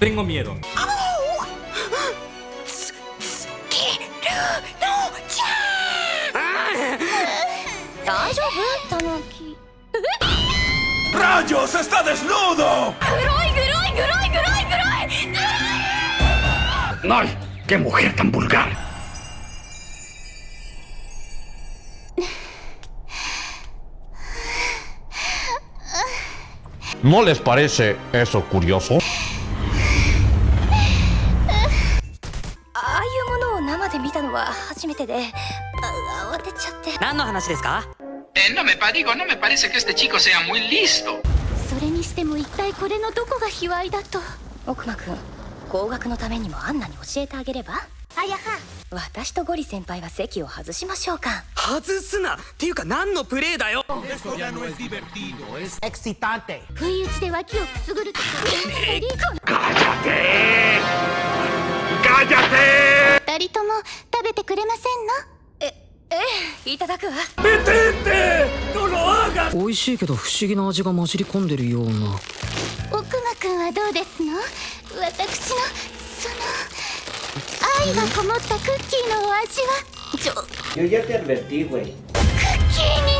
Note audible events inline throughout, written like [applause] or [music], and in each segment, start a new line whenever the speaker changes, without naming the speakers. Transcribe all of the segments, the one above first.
Tengo miedo.
大丈夫タヌキ
¡Rayos! ¡Está desnudo!
黒い黒い黒い黒い黒い
¡Ay! ¡Qué mujer tan vulgar!
¿No les parece eso curioso?
何の話ですか
？Eh, no me pa- digo, no me parece que este chico sea muy listo.
それにしても一体これのどこが卑猥だと。奥間くん合格のためにもアンナに教えてあげれば？あやは私とゴリ先輩は席を外しましょうか。
外すな。っていうか何のプレイだよ。
不意打ちで脇をくすぐるとか。リコ
¡Cállate!
二人とも食べてくれませんの？えええいただくわ。
美味しいけど不思議な味が混じり込んでるような。
奥間くんはどうですの？私のその愛がこもったクッキーのお味は？ちょ
Yo ya te advertí, güey.
ク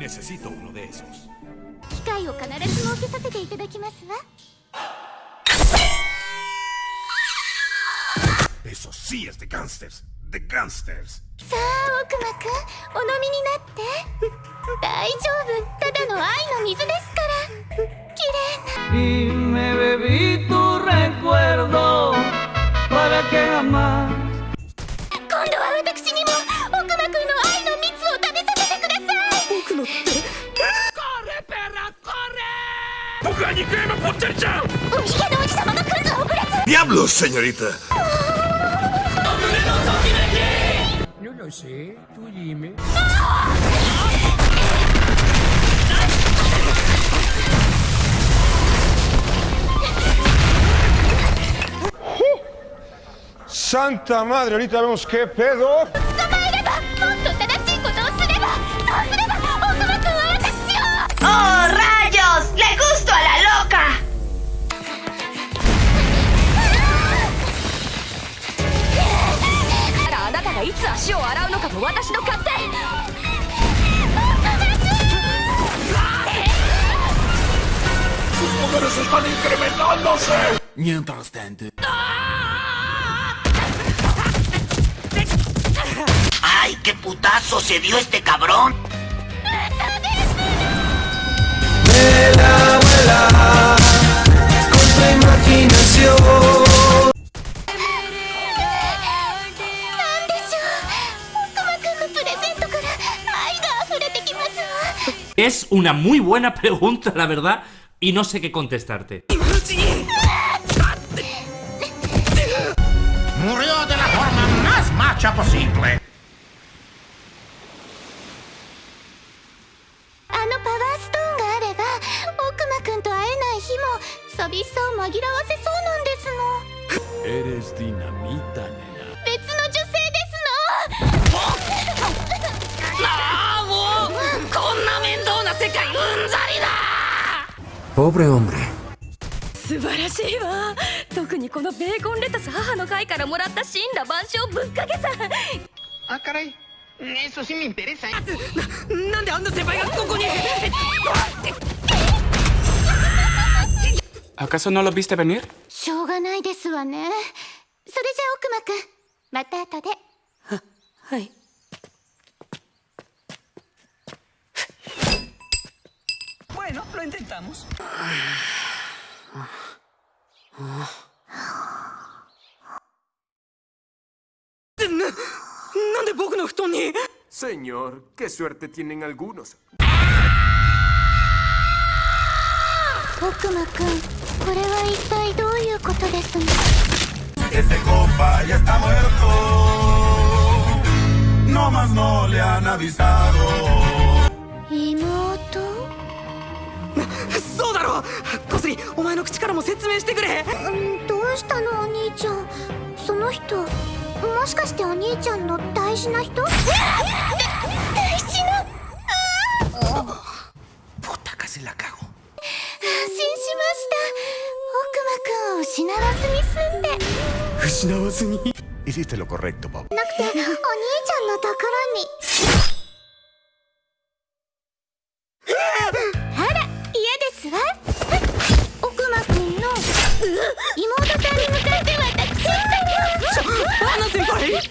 Necesito uno de esos.
機会を必ず設けさせていただきますわ
Eso sí es de gangsters. De gangsters.
さあ奥間くんお飲みになって大丈夫ただの愛の水ですから綺麗な
y me bebí tu recuerdo para que jamás
さい
僕のって
¡Puga, ni que me potencia!
海辺の王子様が来るぞ遅れず
¡Diablos, señorita!
no lo sé tú dime
¡Santa madre! Ahorita vemos qué pedo.
私の勝手
¡Sus poderes están incrementándose!
Mientras tanto.
¡Ay, qué putazo se dio este cabrón!
¡Vuela, な
Es una muy buena [laughs] pregunta, la verdad, y no sé qué contestarte.
Murió de la forma más macha posible.
Eres dinamita, nena. Pobre hombre.
素晴らしいわ特にこのベーコンレタス母の会からもらった神羅万象ぶっかけさ
Ah. Eso sí me interesa. ¿eh?
あんな先輩がここに
¿Acaso no lo viste venir?
しょうがないですわねそれじゃあ奥間くんまた後で
はい
lo intentamos.
Señor, qué suerte tienen algunos.
Este compa ya está muerto. No más no le han avisado.
妹
そうだろ小杉お前の口からも説明してくれ。
うんどうしたのお兄ちゃん。その人もしかしてお兄ちゃんの大事な人？大事な
？Puta, casi la cago.
安心しました。奥間くんを失わずに済んで。
失わずに。
Hiciste lo correcto, papá.
なくてお兄ちゃんのところに
Otra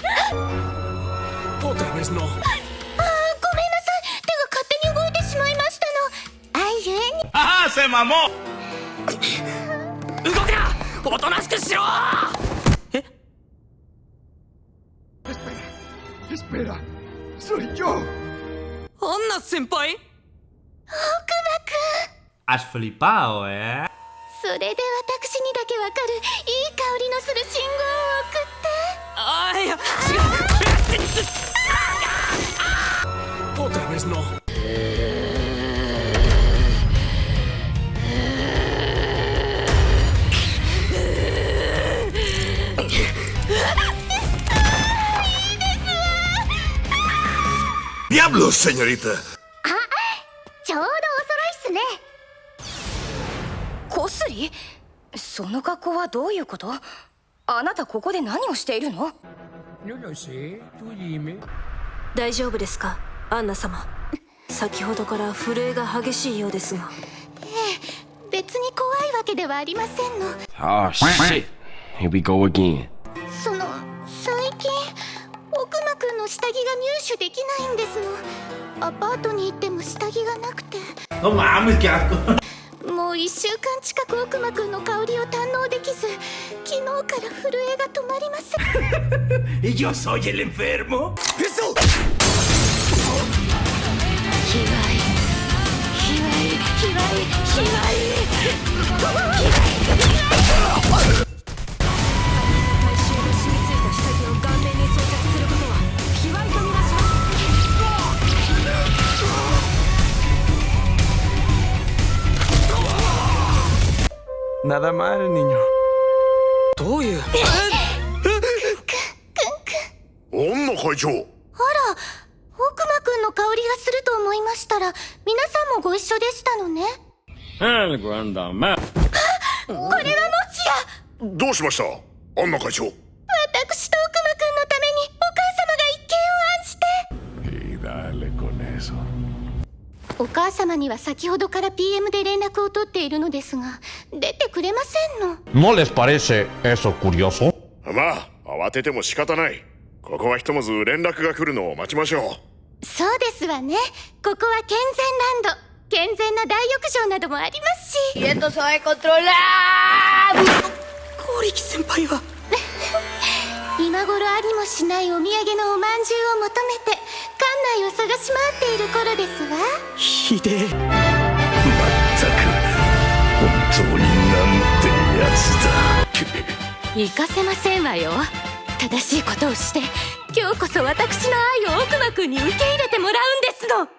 vez no.
あーごめんなさい。手が勝手に動いてしまいましたの。愛ゆえに。
¡Ah, se mamó!
動くなおとなしくしろ。
Espera, soy yo.
アンナ先輩
？Has flipado, ¿eh?
それで私にだけわかるいい香りのする信号を送って
ああいや違う
Otra vez no.
¡Diablos, señorita!
ちょうどお揃いっすねコスリその格好はどういうことあなたここで何をしているの？
大丈夫ですか？アンナ様先ほどから震えが激しいようですが
別に怖いわけではありませんの
Oh shit. Here we go again.
その最近奥間くんの下着が入手できないんですのアパートに行っても下着がなくて
No mames, qué asco.
もう1週間近く奥間くんの香りを堪能できず昨日から震えが止まりません [laughs]
¿Y yo soy el enfermo?
ひわいひわいひわいひわい
Nada mal, niño.
どういう
女会長
あら奥間くんの香りがすると思いましたら皆さんもご一緒でしたのね。
Anda mal. [gasps]
これはもしや！
どうしました？アンナ会長。
私と奥間くんのためにお母様が一見を案じて.お母様には先ほどから PM で連絡を取っているのですが
¿No les parece eso curioso?
まあ慌てても仕方ない。ここはひとまず連絡が来るのを待ちましょ
そうですわね。ここは健全ランド。健全な大浴場などもありますし。
esto se va a controlar ゴリキ先輩は。[laughs]
今頃ありもしないお土産のおまんじゅうを求めて館内を探し回っている頃ですわ。
ひでえ。
う本当になんてやつだ
行かせませんわよ。正しいことをして今日こそ私の愛を奥間くんに受け入れてもらうんですの。